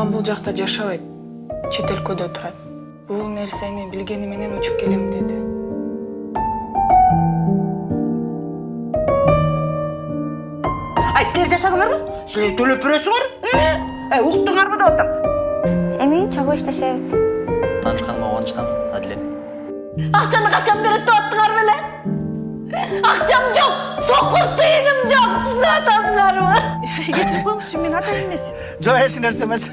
апам бул жакта жашабайт чет өлкөдө турат. Бул нерсени билгени менен учуп келем деди. Ай силер жашадыңарбы силер төлөп бересиңер ай уктуңарбы деп атам эми чогуу иштешебиз? Таанышканыма кубанычтамын адилет акчаны качан берет деп аттыңар беле акчам жок сокур тыйыным жок түшүнүп атасыңарбы кечирип коюңузчу мен ата эмес жок эч нерсе эмес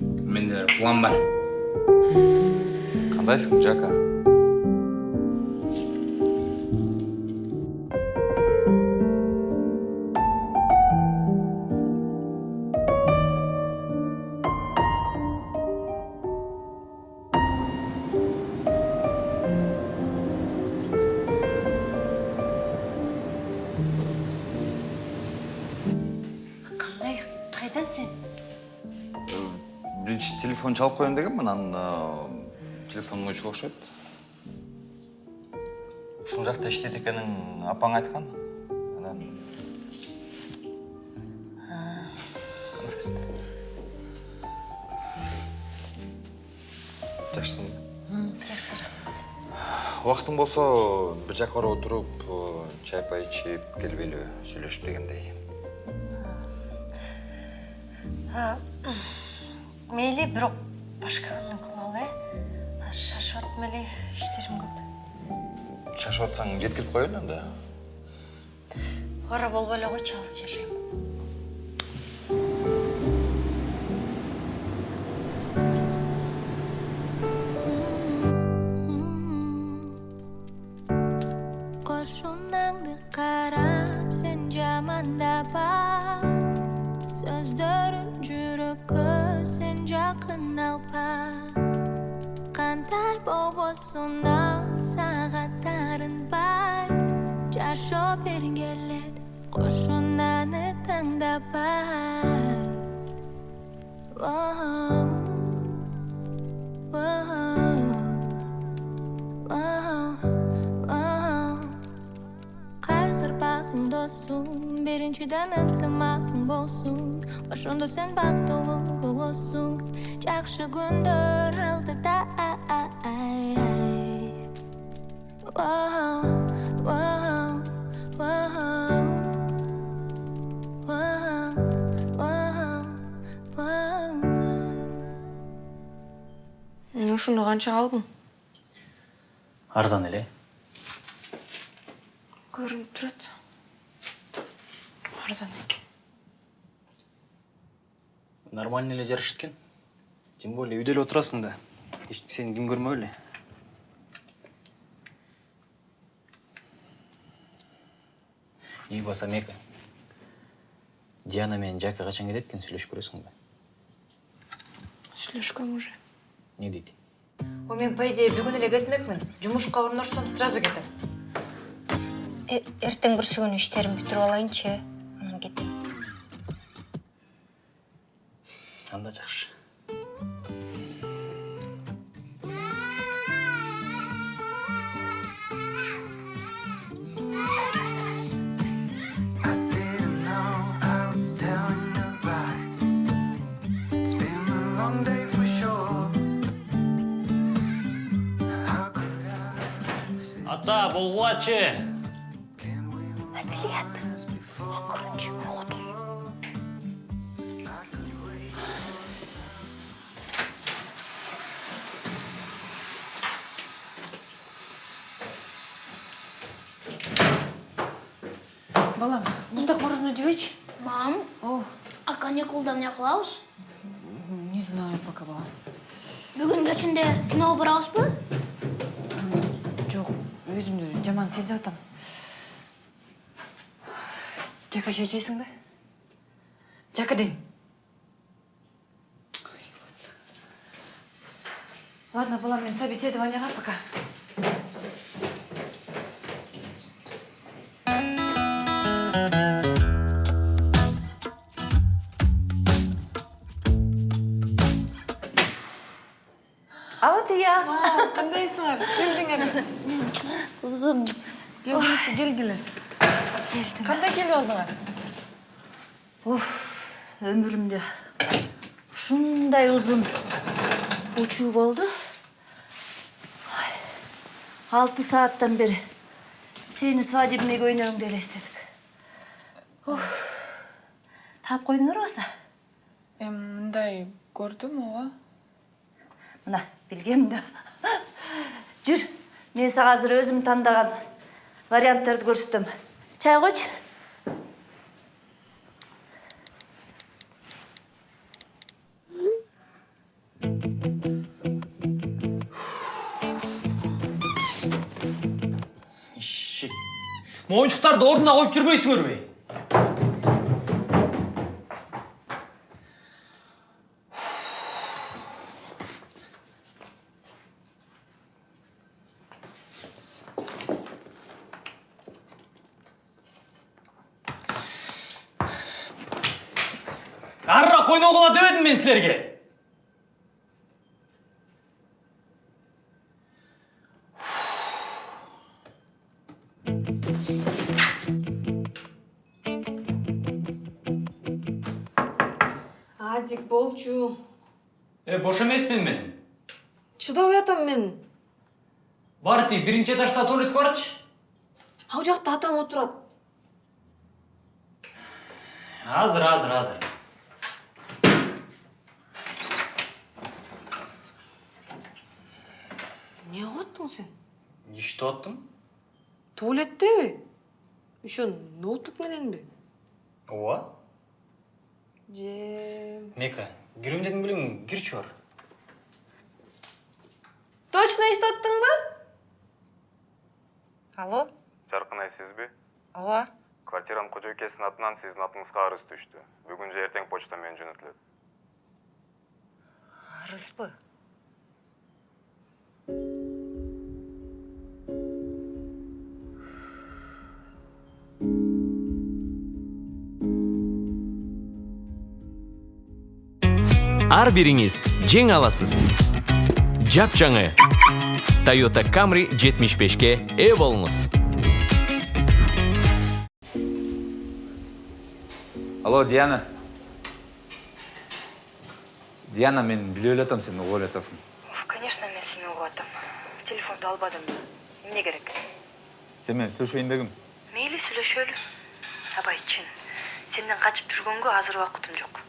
менде бир план бар кандайсың жака биринчи телефон чалып коеюн дегенмин анан телефонум өчүк окшойт. Ушул жакта иштейт экенин апаң айткан. Анан жакшысыңбы жакшы убактың болсо бир жака барып отуруп чай пай ичип келбейлиби сүйлөшүп дегендей мейли бирок башка күнү кылалы э? Шашып атам эле иштерим көп шашып атсаң жеткирип коеюн анда? Ара болбой эле койчу алыс жашайм. Qo'shunangni qarab sen jamandaba So'zlarim jurakka сен жакын алпа. Кандай болбосун ал сага бай жашоо бергелет кошунаны таңдабай Whoa, whoa, whoa. досум биринчиден ынтымагың болсун ошондо сен бактылуу болосуң жакшы күндөр алдыда ушуну канчага алдың арзан эле көрүнүп турат арзан эле жарышат экен тем более үйдө эле отурасың да. Сени ким көрмөк эле үй басам эки диана менен жака качан кетет экен сүйлөшүп көрөсүңбү сүйлөшкөм уже. Эмне дейт ой мен по идее бүгүн эле кетмекмин жумушка орношсом сразу кетем эртең бүрсү күнү иштеримди бүтүрүп алайынчы анан кетем анда жакшы I didn't балам муздак мороженое жебейчи Мам, о. А каникулда эмне кылабыз? не знаю пока балам Бүгүн кечинде киного барабызбы? жок өзүмдү жаман сезип атам. Жака чай ичесиңби жака дейм ладно балам мен собеседованияга пока. Кандайсыңар келдиңер кызым келдиңизби келгиле кандай келип алдыңар уф өмүрүмдө ушундай узун учуу болду Ай, алты сааттан бери сени свадебный көйнөгүңдү элестетип Уф. таап койдуңар баса эми мындай көрдүм ооба мына билгем да жүр. Мен сага азыр өзүм тандаган варианттарды көрсөтөм. Чай койчу моюнчуктарды ордуна коюп жүрбөйсүңөрбү мен силерге адик болчу э бош эмесмин мен чыдабай атам мен бары тиги биринчи этажда туалетке барчы ал жакта атам отурат азыр азыр азыр эмне кылып аттың сен иштеп аттым туалеттеби ошо ноутбук мененби ооба же мека кирем дедим белең кирчи бар точно иштеп аттыңбы алло жаркынай сизби ооба квартиранын кожойкесинин атынан сиздин атыңызга арыз түштү бүгүн же эртең почта менен жөнөтүлөт арызбы ар бириңиз жеңе аласыз. Жапжаңы toyota camry 75ке ээ болуңуз алло диана. Диана мен билип эле сен угуп эле атасың конечно мен сени угуп атам телефонду албадым эмне керек? Сен менен сүйлөшөйүн дегим мейли сүйлөшөлү абай чын. Сенден качып жүргөнгө азыр убакытым жок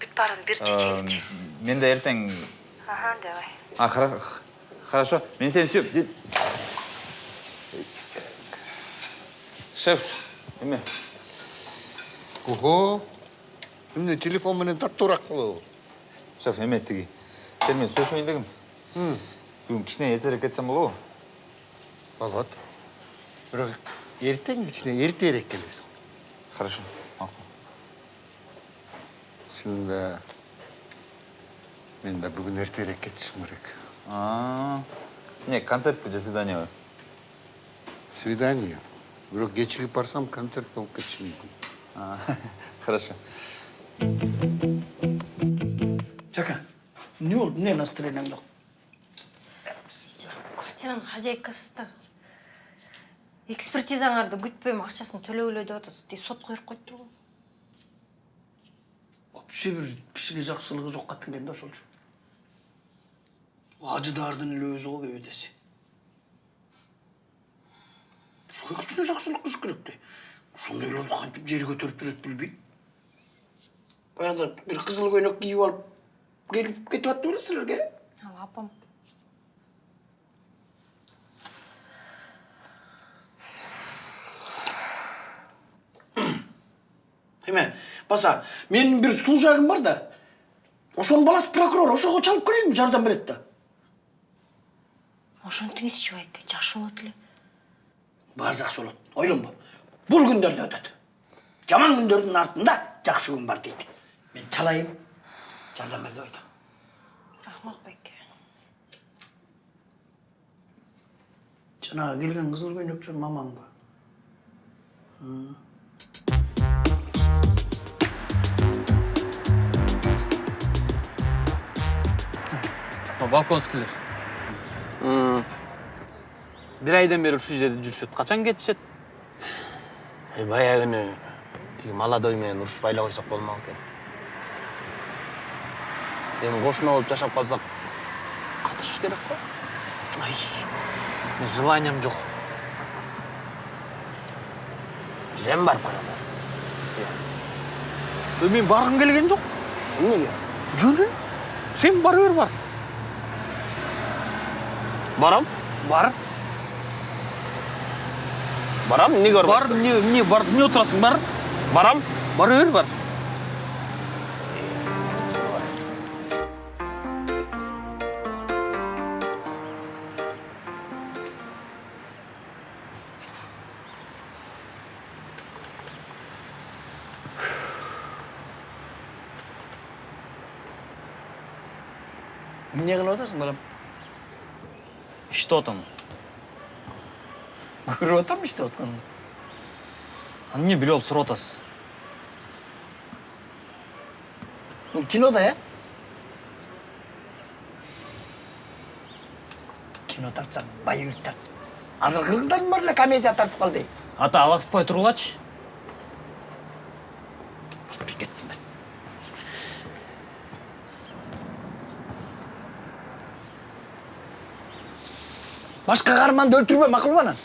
бүт баарын бир чечеличи мен да эртең аха давай а хорошо мен сени сүйөм Ди- шеф эме ого эмне телефон менен таттуураак болобу шеф эме тиги сен менен сүйлөшөйүн дегим бүгүн кичине эртерээк кетсем болобу болот бирок эртең кичине эртерээк келесиң хорошо макул чынында мен да бүгүн эртерээк кетишим керек А, эмне концертпи же свиданиябы свидание бирок кечигип барсам концерт болуп кетиши мүмкүн А, хорошо. Жака эмне болду эмне настроениең жок квартиранын хозяйкасы да экспертизаңарды күтпөйм акчасын төлөгүлө деп атат тиги сотко берип коюптур го вообще бир кишиге жакшылыгы жокко аттың да ошолчу ажыдаардын эле өзү го кебедеси ушуга кичине жакшылык кылыш керек да ошондойлорду кантип жери көтөрүп жүрөт билбейм баягыда бир кызыл көйнөк кийип алып келип кетип атты беле силерге ал апам эме баса менин бир служагым бар да ошонун баласы прокурор ошого чалып келейинби жардам берет да. Ошентиңизчи байке жакшы болот эле. Баары жакшы болот. Ойлонбо бул күндөр да өтөт. Жаман күндөрдүн артында жакшы күн бар дейт. Мен чалайын. Жардам бер деп айтам рахмат байке. Жанагы келген кызыл көйнөкчүн мамаңбы балконскийлер бир айдан бери ушул жерде жүрүшөт качан кетишет баягы күнү тиги молодой менен урушпай эле койсок болмок экен эми кошуна болуп жашап калсак катышыш керек го ай мен желаниям жок жем барып коелу мен баргым келген жок эмнеге жөнүн сен бара бер бар барам? Бар. Барам? Эмнеге барбайт бар эмне эмне бар эмне отурасың бар. Барам? Бара бер бар. Эмне кылып атасың балам көрүп атам иштеп атканыңды аны эмне билип алып сурап атасыз бул кинода э кино тартсаң боевик тарт азыр кыргыздардын баары эле комедия тартып калды. Ата алаксытпай тургулачы кеттим мен башка каарманды өлтүрбө макулбу анан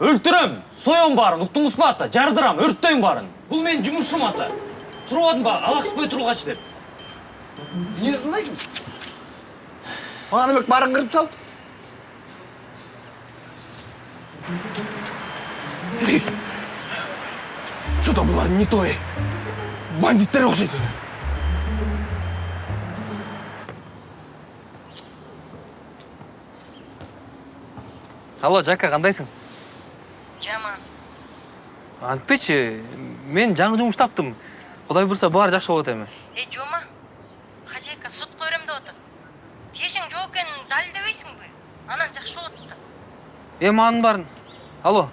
өлтүрөм соем баарын уктуңуз ба ата? Жардырам өрттөйм баарын бул менин жумушум ата. Сурабадым ба алаксытпай тургачы деп. Эмне ызылдайсың баганыбек баарын кырып сал. Что то булар не то бандиттер окшойт алло жака кандайсың жаман антпечи мен жаңы жумуш таптым. Кудай буюрса баары жакшы болот эми эй жома хозяйка сотко берем деп атат тиешең жок экенин далилдебейсиңби анан жакшы болот да эми анын баарын алло.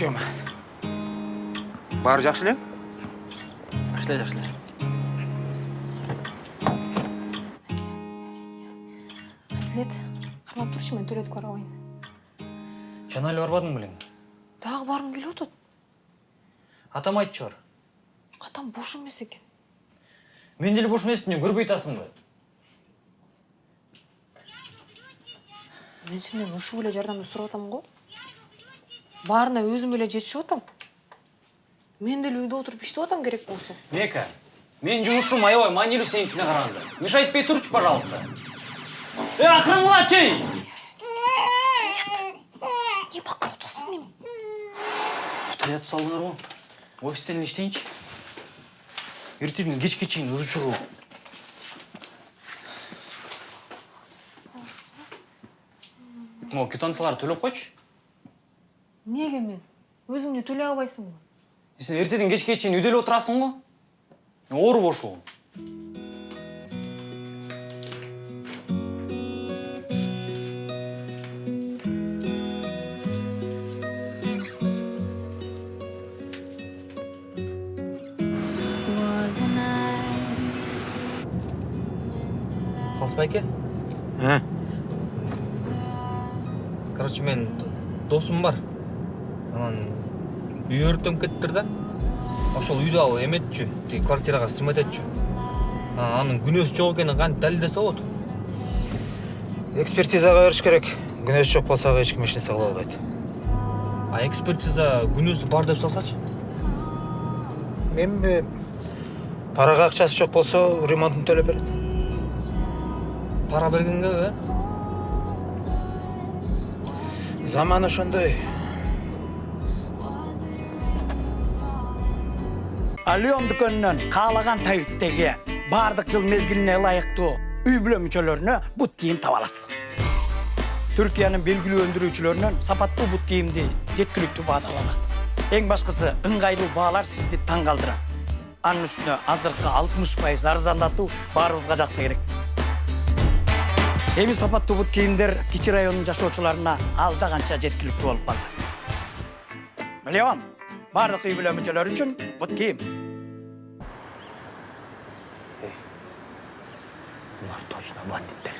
Жома баары жакшы эле жакшы эле жакшы эле әділет қармап тұршы мен төлетіп қарауайын жана эле барбадың белең дағы барғым келіп отыр атам айтчу бар атам бош емес екен мен деле бош эмесмин эмне көрбөй атасыңбы мен сенден ушул эле жардамды сурап атам го баарына өзүм эле жетишип атам мен деле үйдө отуруп иштеп атам керек болсо мека менин жумушум аябай маанилүү сеникине караганда мешать этпей турчу пожалуйста. Э акырынгылачы не бакырып атасың эми таятып салдыңарбы офистен эле иштейинчи эртеден кечке чейин ызы кылып могу квитанцияларды төлөп койчу неге мен өзүң эле төлөй албайсыңбы сен эртеден кечке чейин үйдө эле отурасың го оорубу ушул Wasn't I? калыс байке короче мен досум бар анан үй өрттөнүп кетиптир да ошол үйдү ал эметчү тиги квартирага снимать анын күнөөсү жок экенин кантип далилдесе болот экспертизага бериш керек күнөөсү жок болсо ага эч ким эч нерсе кыла албайт. А экспертиза күнөөсү бар деп салсачы? Эми парага акчасы жок болсо ремонтун төлөп берет. Пара бергенгеби э? Заман ошондой. Алион дүкөнүнөн каалаган табиттеги баардык жыл мезгилине ылайыктуу үй бүлө мүчөлөрүнө бут кийим таба аласыз. Түркиянын белгилүү өндүрүүчүлөрүнөн сапаттуу бут кийимди жеткиликтүү баада ала аласыз эң башкысы ыңгайлуу баалар сизди таң калтырат анын үстүнө азыркы алтымыш пайыз арзандатуу баарыбызга жакса керек. Эми сапаттуу бут кийимдер кичи районунун жашоочуларына алда канча жеткиликтүү болуп калды. Леон баардык үй бүлө мүчөлөрү үчүн бут кийим. Булар точно бандиттер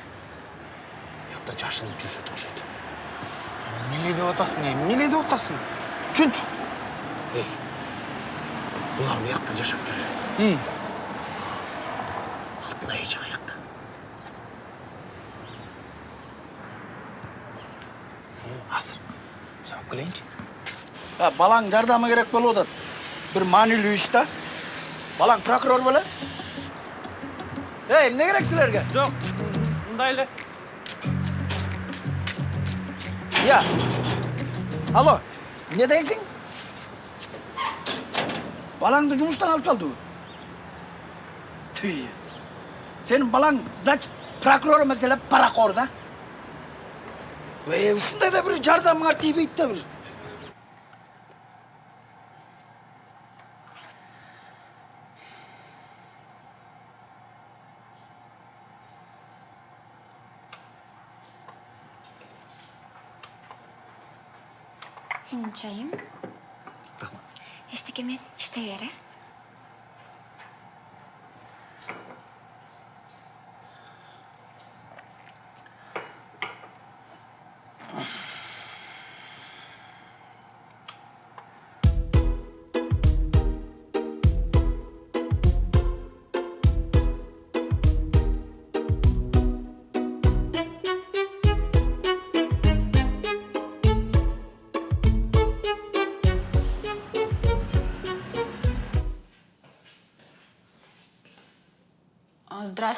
жақта жашынып жүруші ұқсайды эмне деп атасың эмне деп атасың түшүнчү ей булар буякта жашап жүрүшөт алтынай эже каякта азыр сурап келейинчи балаң жардамы керек болуп атат бир маанилүү иш да балаң прокурор беле эй эмне керек силерге жок мындай эле я алло эмне дейсиң балаңды жумуштан алып салдыбы Түй. сенин балаң значит прокурор эмес эле парақор да ушундай да бир жардамыңар тийбейт да бир Senin çayın. Eşlik emez, işte yere.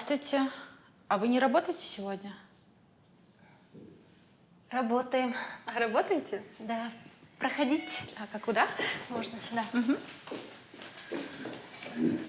Здравствуйте. А вы не работаете сегодня? Работаем. А работаете? Да. Проходите. А как куда? Можно сюда. эмне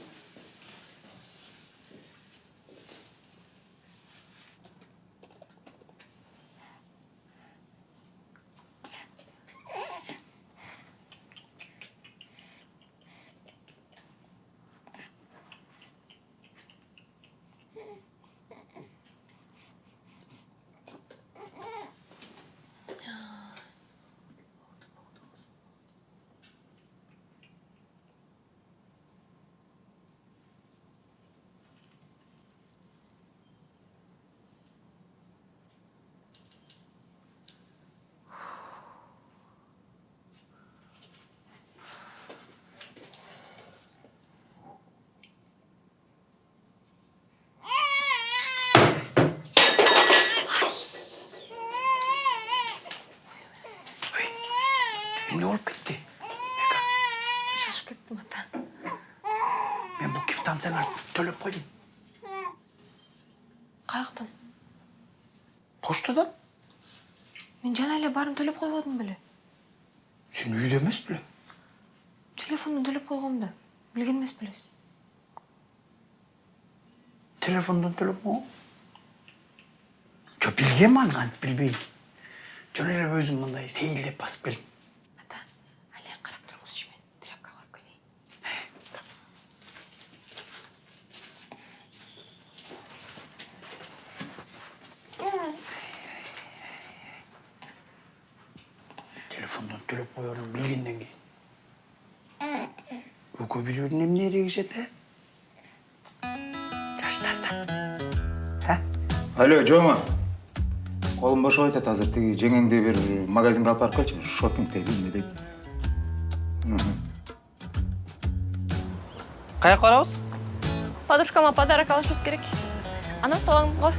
мен бул квитанцияларды төлөп койдум каяктан почтадан мен жана эле баарын төлөп койбодум беле сен үйдө эмес белең телефондон төлөп койгом да билген эмес белесиз телефондон төлөп койгон жо билгем аны билбейм жөн өзүм мындай сейилдеп басып келдим экөө бирөөнүн эмне эрегишет э жаштар да алло жома колум бошоп атат азыр тиги жеңеңди бир магазинге алып барып келчи бир шопинг дейт эмне дейт каяка барабыз подружкама подарок алышыбыз керек анан салам го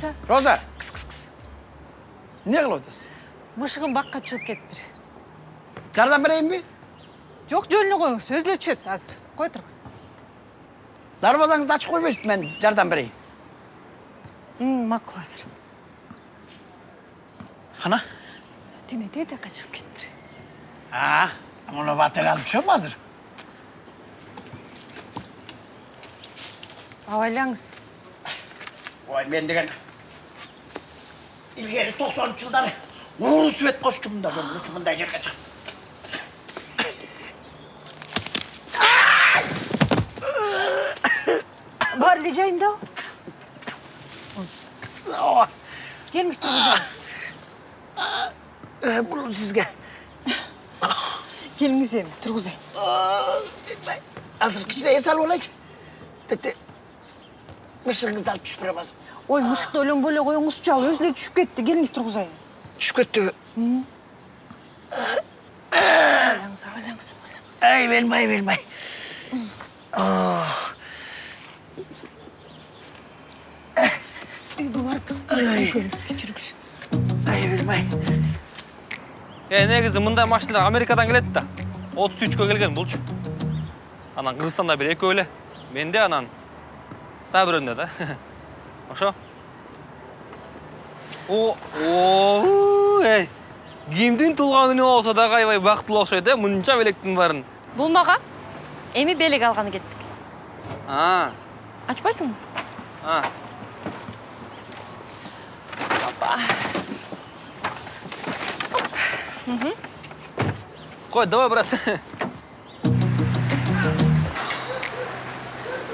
Киса. роза Кыс кыс кыс. эмне кылып атасыз Мышыгым бакка чыгып кетиптир. жардам берейинби Жок жөнүнө коюңуз, өзү эле түшөт азыр. Кой тургуз. дарбазаңызды ачып койбойсузбу мен жардам берейин М, макул азыр. кана Тине тете качып кетиптир. а муну батыр алып түшөм азыр Абайлаңыз. ой мен деген ууру свет кошчумун да жөн ушу мындай жерге чыгып Бар эле жайында. Келіңіз тұрғызайын бұл сізге келіңіз эми тұрғызайын азыр кичине эс алып алайынчы тетте мышыгыңызды алып түшүп береміз ой мышықты ойлонбой эле коюңузчу ал өзү эле түшүп кетти келиңиз тұрғызайын түшүп кеттиби ойлаңыз ойлаңыз ойлаңыз ай бермей бермей үйгө барып кечиргүсү ай бермей е негізі мындай машиналар америкадан келеді да отыз үчкө келген булчу анан кыргызстанда бир экөө эле менде анан дагы бирөөндө да ошо о о эй. Кимдин туулган күнү болсо дагы аябай бактылуу окшойт э мынча белектин баарын бул мага эми белек алганы кеттик а. Ачпайсыңбы? А. Кой давай брат.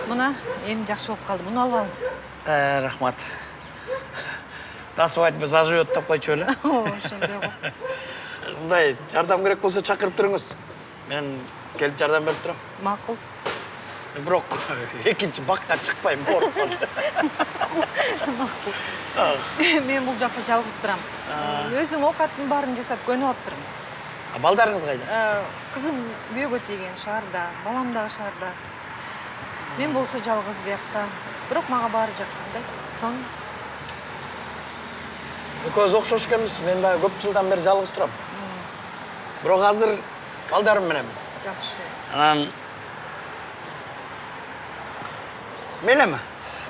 Мына эми жакшы болуп калды муну алып алыңыз. Ә, рахмат. На свадьбе заживет деп ошондой го мындай жардам керек болсо чакырып туруңуз мен келип жардам турам макул бирок экинчи бакка чыкпайм ооруп калды мен бул жакта жалгыз турам. Өзүм оокаттын баарын жасап көнүп алыптырмын А балдарыңыз кайда? Э, кызым күйөөгө тийген шаарда балам дагы шаарда. Мен болсо жалгыз биякта бирок мага баары жаккан да сонун экөөбүз окшош экенбиз мен дагы көп жылдан бери жалгыз турам бирок азыр балдарым менен жакшы анан мейлеби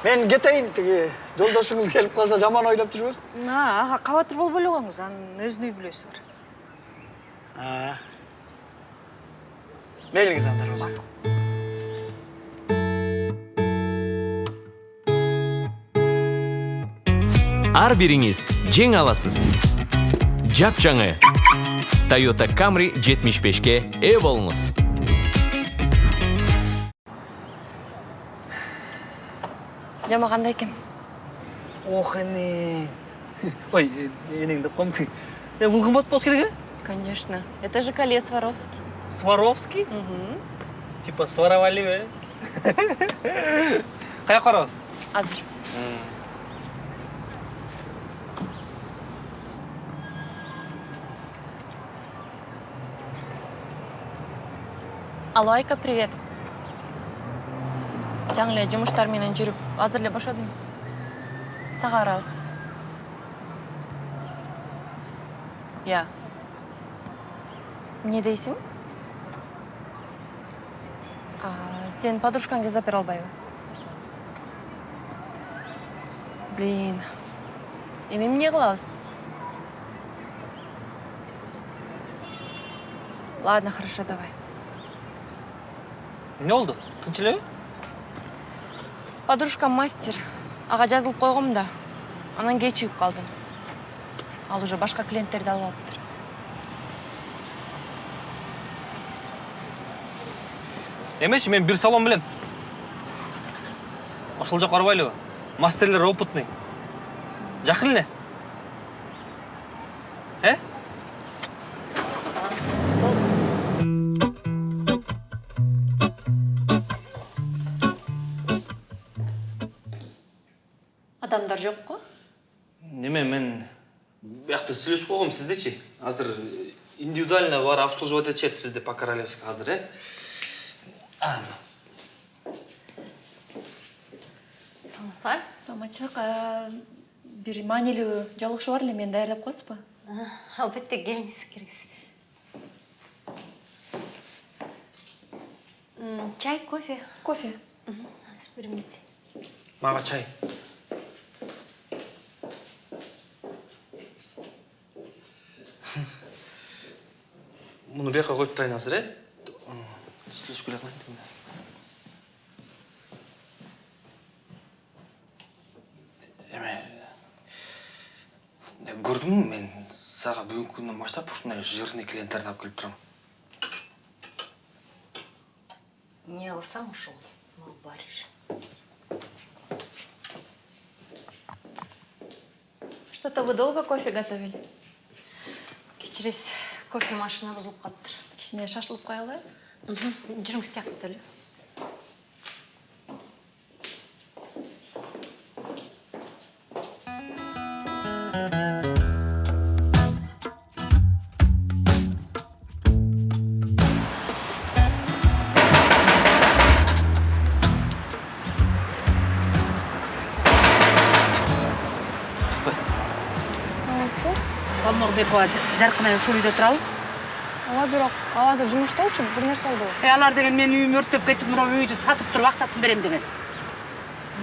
мен кетейин тиги жолдошуңуз келип калса жаман ойлоп жүрбөсүн ага кабатыр болбой эле коюңуз анын өзүнүн үй бүлөсү бар мейлиңиз анда роза ар бириңиз жеңе аласыз. Жапжаңы toyota camry 75ке ээ болуңуз жама кандай экен ох эне ой энеңди комсың э бул кымбат болуш керек э конечно. Это же коле сваровский. Сваровский? Типа своровали э каяка барабыз азыр. Алло айка привет. Жаңы эле жумуштар менен жүрүп азыр эле бошодум сага барабыз иә эмне дейсиң? Сен подружкаңды жасап бере албайбы? Блин. Эми эмне кылабыз? Ладно хорошо давай. Эмне болду тынч элеби подружкам мастер. Ага жазылып койгом да. Анан кечигип калдым ал уже башка клиенттерди алып алыптыр. Эмечи мен бир салон билем ошол жака барбайлыбы мастерлер опытный. Жакын эле адамдар жок го неме мен биякта сүйлөшүп койгом сиздичи азыр индивидуально баары обслуживать этишет сизди по королевски азыр э А, саламатсызбы саламатчылык бир маанилүү жолугушуу бар эле мени даярдап коесузбу албетте келиңиз кириңиз чай кофе кофе азыр бир мүнөт мага чай муну бияка коюп турайын азыр э сүйлөшүп келе калайын эме көрдүңбү мен сага бүгүнкү күндөн баштап ушундай жирный клиенттерди алып келип турам. Эмне кылсаң ошол мага баары бир что Что-то вы долго кофе готовили? Кечиресиз, кофе машина бузулуп калыптыр. Кичине шашылып коелы? Жүрүңүз тияктыр эле. саламатсызбы салмагбекова жаркынай ушул үйдө турабы ооба бирок ал. Азыр жумуштолчу бир нерсе болду э алар деген менин үйүмдү өрттөп кетип мына үйдү сатып туруп акчасын берем деген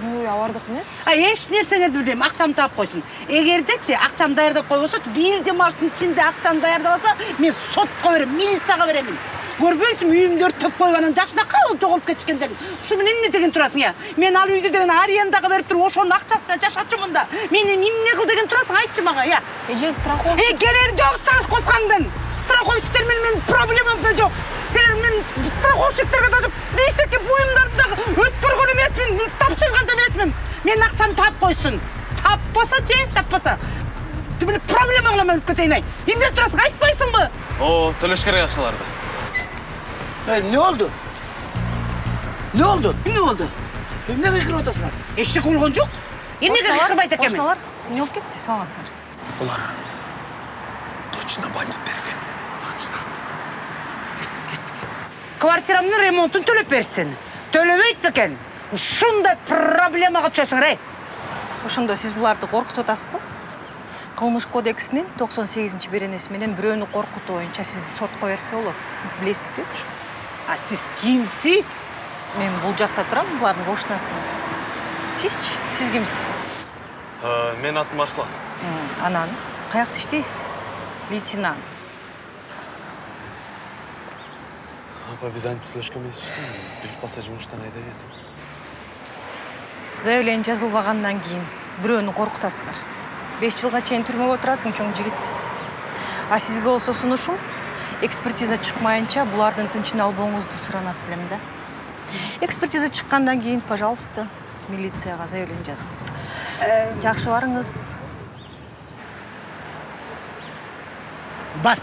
бул үй алардыкы эмес эч нерселерди билбейм акчамды таап койсун эгердечи акчамды даярдап койбосочу бир демалыштын ичинде акчаны даярдабаса мен сотко берем милицияга беремин көрбөйсүңбү үйүмдү өрттөп коюп анан жакшынакай болуп жоголуп кетишкендерин ушу менен эмне деген турасың я? Мен ал үйдү деген арендага берип туруп ошонун акчасына жашачумун да мени эмне кыл деген турасың айтчы мага я. Эже страховка э кереги жок страховкаңдын. Страховщиктер менен менин проблемам да жок силер мен страховщиктерге даже эчеке буюмдарды дагы өткөргөн эмесмин тапшырган да эмесмин менин акчамды таап койсун таппасачы э таппаса. Тим эле проблема кылам өлүп кетейин ай эмне турасың айтпайсыңбы О, төлеш керек акчаларды. Ey, ne oldu? Ne oldu? эмне болду Emne kıkırıp otasın? эчтеке болгон жок эмнеге кыркырбайт экенмин Кошуналар эмне болуп кетти? Саламатсыздар. Ular точно байлық берген. Точно. квартирамдын ремонтун төлөп берсин төлөбөйт бекен ушундай проблемага түшөсүңөр эй Ошондо сиз буларды коркутуп атасызбы? Кылмыш кодексинин 98 беренеси менен бирөөнү коркутуу боюнча сизди сотко берсе болот. Билесизби? А сиз кимсиз? Мен бул жакта турам, булардын кошунасымын. Сизчи? Сиз кимсиз? Мен атым Арслан. Анан каякта иштейсиз? Лейтенант. Апа, биз антип сүйлөшкөн эмеспизби? Билип калса жумуштан айдап ийет. Заявление жазылбагандан кийин бирөөнү коркутасыңар. 5 жылга чейин түрмөгө отурасың, чоң жигит. А сизге болсо сунушум экспертиза чыкмайынча булардын тынчын албооңузду суранат элем да. Экспертиза чыккандан кийин, пожалуйста, милицияга заявление жазыңыз. Жакшы барыңыз. бас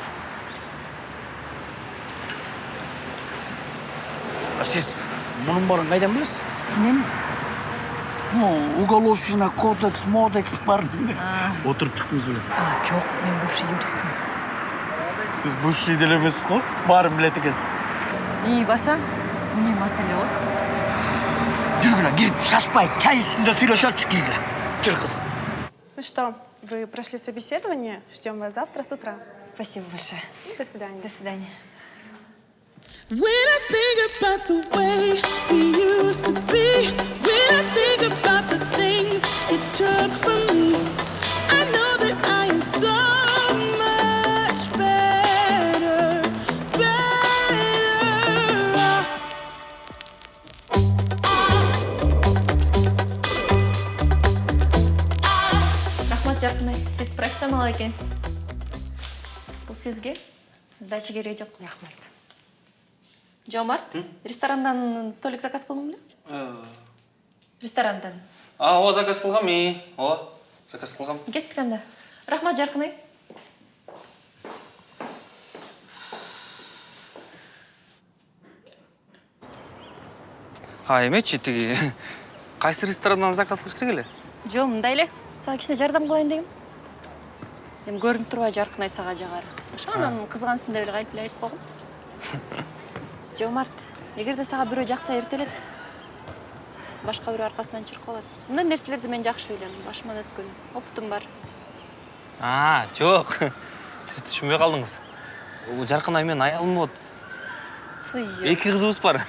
А siz bunun barın kaydan bilirsin? Неме? Ну, уголовщина, кодекс, модекс бар. Çıktınız bile. А, жок, мен бывший юристмин. Siz bывший деле эмессиз го? Баарын билет экенсиз. И баса, эмне маселе болду? Жүргүлө, кирип шашпай, чай үстүндө сүйлөшөлүчү киргиле. Жүр кызым. Ну что, вы прошли собеседование? Ждем вас завтра с утра. Спасибо большое. До свидания. До свидания. When I think about the way we used to be, when I think about the things it took from me, профессионал экенсиз бул сизге сдача кереги жок рахмат жомарт ресторандан столик заказ кылдың беле ресторандан. А, ооба заказ кылгам и. Ооба, заказ кылгам. кеттик анда рахмат жаркынай А, эмечи тиги кайсы ресторандан заказ кылыш керек эле? жок мындай эле. Сага кичине жардам кылайын дегем. Эми көрүнүп турбайбы жаркынай сага жагары ошо анан кызгансың деп эле кайтип эле айтып койгом жомарт эгерде сага бирөө жакса эртелет башка бирөө аркасынан чыркып алат мындай нерселерди мен жакшы билем башыман өткөн опытым бар А, жок. Сиз түшүнбөй калдыңыз. Бул жаркынай менин аялым болот. Эки кызыбыз бар.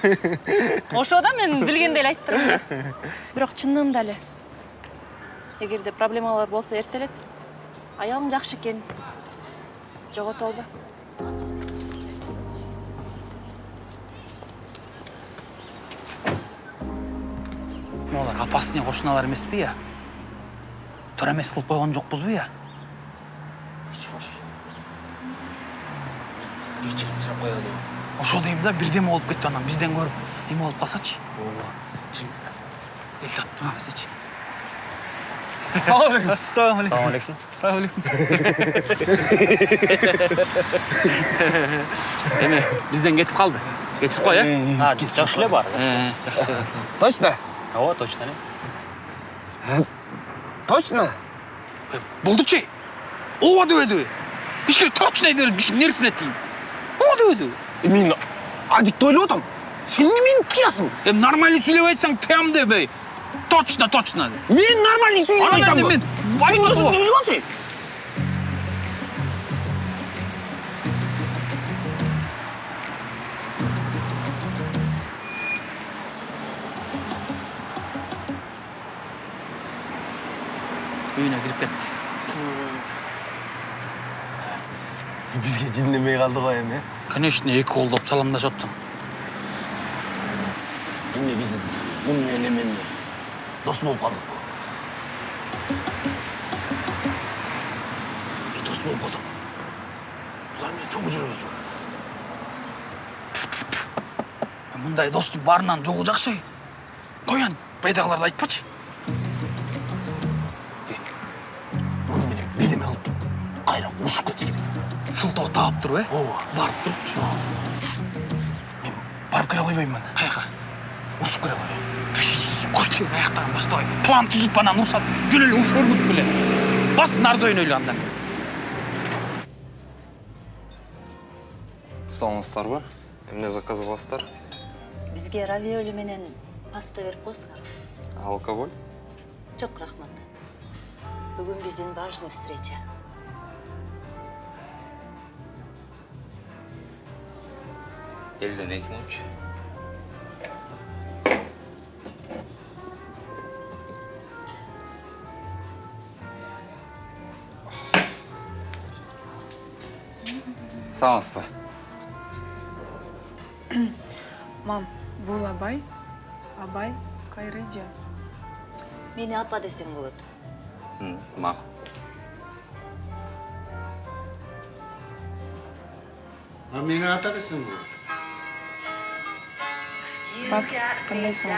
ошо да мен билгендей эле айтып турам да бирок чынында эле эгерде проблемалар болсо эртелет аялың жакшы экен жогото алба Олар опасный кошуналар эмеспи я? Туура эмес кылып койгон жокпузбу я? Кечирим сурап коелу. Ошо дейм да бирдеме болуп кетти анан бизден көрүп эме болуп калсачы. Ооба. Чын. Эл татпай эмесечи. Ассалаумағалейкум. Ассалаумағалейкум. Ассалаумағалейкум. Эме, бизден кетип калды. Кетип кой, э? А, жакшы эле бар. Жакшы. Точно? Ооба, точно эле. Точно? Болдучу. Ооба дебедиби? Кичине точно деп нервисине тиyin. Ооба дебедиби? Мен адикті ойлап отырмын. Сен немені тыясың? Эми нормально сүйлөп айтсаң тыям дебей. Точно, точно. Мен нормально сөйлеп Анан айтамын. мен Сен өзің не біліп алсың? үйүнө кирип кетти. Бізге жиндемей қалды ғой эми. Конечно, эки колдоп саламдашып атсың. Эмне биз муну менен эмне? Дос болуп калдык. И дос болуп калсак, булар менен чогуу жүрөбүзбү? Мындай достун баарынан жогу жакшы. Коян, байдагыларды айтпачы. Муну менен бирдеме кылып туруп, кайра ушуп кетиш керек. Шылтоо таап туруп, э? Ооба. Барып турупчу. Мен барып келе койбоймун. Каяка? Ушуп келе коеюн. Койчу, аяктан баштабай. План түзүп анан урушат. Жөн эле уруш өргүт беле. Бас нарды ойнойлу анда. саламатсыздарбы эмне заказ кыласыздар бизге равиоли менен паста берип коесуңар алкоголь жок рахмат бүгүн биздин важный встреча Elden ekin uç. саламатсызбы мам бул абай? Абай кайрыжа мени апа десең болот макул А мени ата десең болот. бак кандайсың